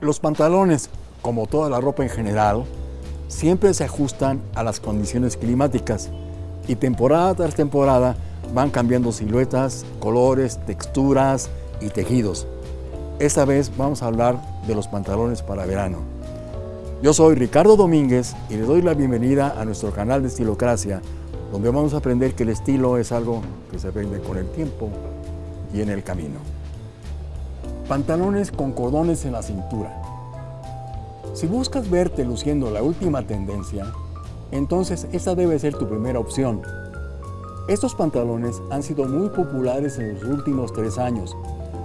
Los pantalones, como toda la ropa en general, siempre se ajustan a las condiciones climáticas y temporada tras temporada van cambiando siluetas, colores, texturas y tejidos. Esta vez vamos a hablar de los pantalones para verano. Yo soy Ricardo Domínguez y le doy la bienvenida a nuestro canal de Estilocracia, donde vamos a aprender que el estilo es algo que se aprende con el tiempo y en el camino. Pantalones con cordones en la cintura. Si buscas verte luciendo la última tendencia, entonces esa debe ser tu primera opción. Estos pantalones han sido muy populares en los últimos tres años.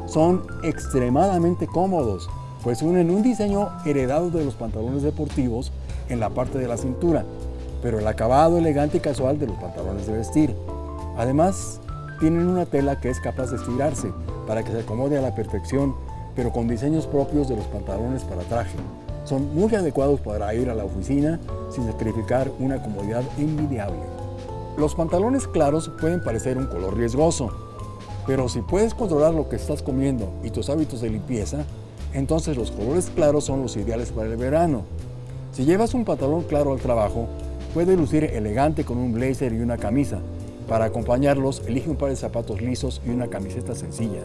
Son extremadamente cómodos, pues unen un diseño heredado de los pantalones deportivos en la parte de la cintura, pero el acabado elegante y casual de los pantalones de vestir. Además, tienen una tela que es capaz de estirarse para que se acomode a la perfección, pero con diseños propios de los pantalones para traje. Son muy adecuados para ir a la oficina sin sacrificar una comodidad envidiable. Los pantalones claros pueden parecer un color riesgoso, pero si puedes controlar lo que estás comiendo y tus hábitos de limpieza, entonces los colores claros son los ideales para el verano. Si llevas un pantalón claro al trabajo, puede lucir elegante con un blazer y una camisa, para acompañarlos, elige un par de zapatos lisos y una camiseta sencilla.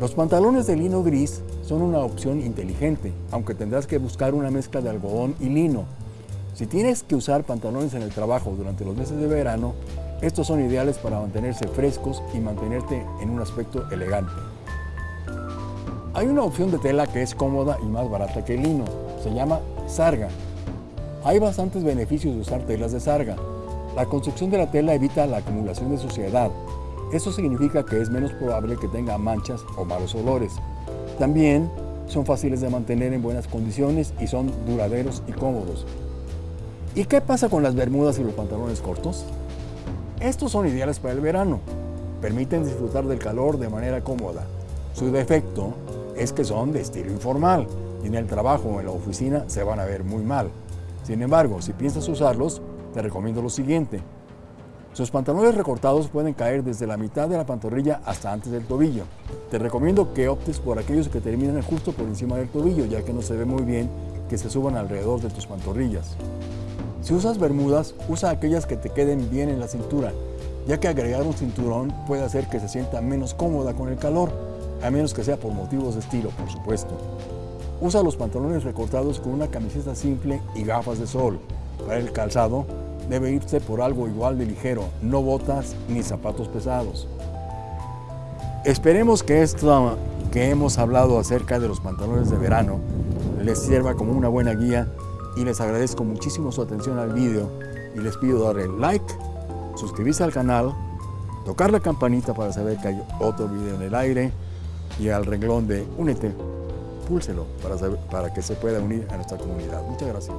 Los pantalones de lino gris son una opción inteligente, aunque tendrás que buscar una mezcla de algodón y lino. Si tienes que usar pantalones en el trabajo durante los meses de verano, estos son ideales para mantenerse frescos y mantenerte en un aspecto elegante. Hay una opción de tela que es cómoda y más barata que el lino. Se llama sarga. Hay bastantes beneficios de usar telas de sarga. La construcción de la tela evita la acumulación de suciedad. Eso significa que es menos probable que tenga manchas o malos olores. También son fáciles de mantener en buenas condiciones y son duraderos y cómodos. ¿Y qué pasa con las bermudas y los pantalones cortos? Estos son ideales para el verano. Permiten disfrutar del calor de manera cómoda. Su defecto es que son de estilo informal y en el trabajo o en la oficina se van a ver muy mal. Sin embargo, si piensas usarlos, te recomiendo lo siguiente. Sus pantalones recortados pueden caer desde la mitad de la pantorrilla hasta antes del tobillo. Te recomiendo que optes por aquellos que terminan justo por encima del tobillo, ya que no se ve muy bien que se suban alrededor de tus pantorrillas. Si usas bermudas, usa aquellas que te queden bien en la cintura, ya que agregar un cinturón puede hacer que se sienta menos cómoda con el calor, a menos que sea por motivos de estilo, por supuesto. Usa los pantalones recortados con una camiseta simple y gafas de sol. Para el calzado, debe irse por algo igual de ligero, no botas ni zapatos pesados. Esperemos que esto que hemos hablado acerca de los pantalones de verano les sirva como una buena guía y les agradezco muchísimo su atención al vídeo y les pido darle like, suscribirse al canal, tocar la campanita para saber que hay otro video en el aire y al renglón de únete, púlselo para, para que se pueda unir a nuestra comunidad. Muchas gracias.